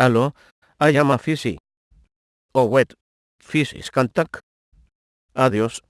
Allo, I am a fisi. O wet, fisis cantac. Adiós.